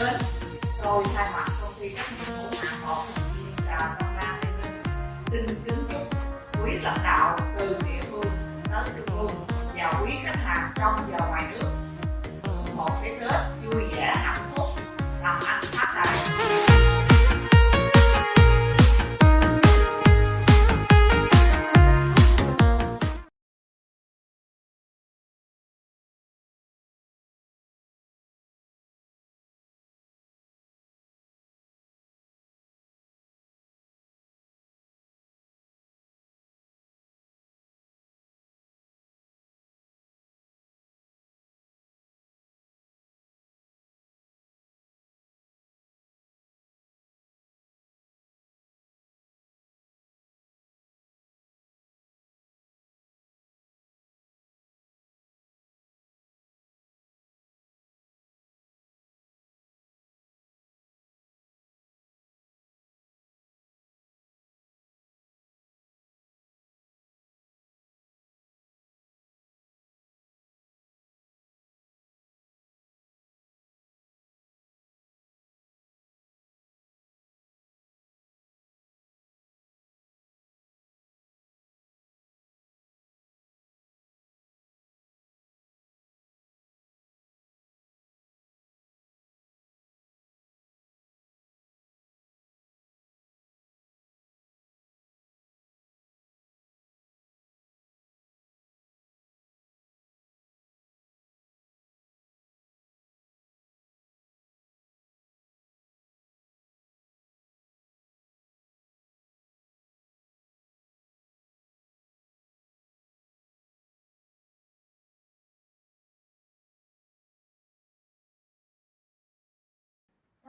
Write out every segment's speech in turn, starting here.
đến. Tôi thay mặt công ty trách nhiệm hữu hạn một thành viên đà xin kính chúc quý lãnh đạo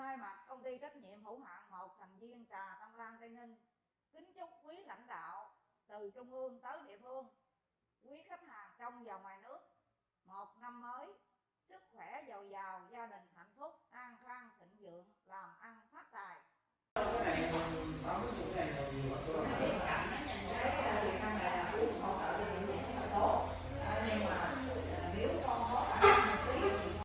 thay mặt công ty trách nhiệm hữu hạn một thành viên trà Tâm Lan Tây Ninh, kính chúc quý lãnh đạo từ trung ương tới địa phương, quý khách hàng trong và ngoài nước một năm mới, sức khỏe dồi dào, gia đình hạnh phúc, an khang thịnh vượng, làm ăn phát tài. cái này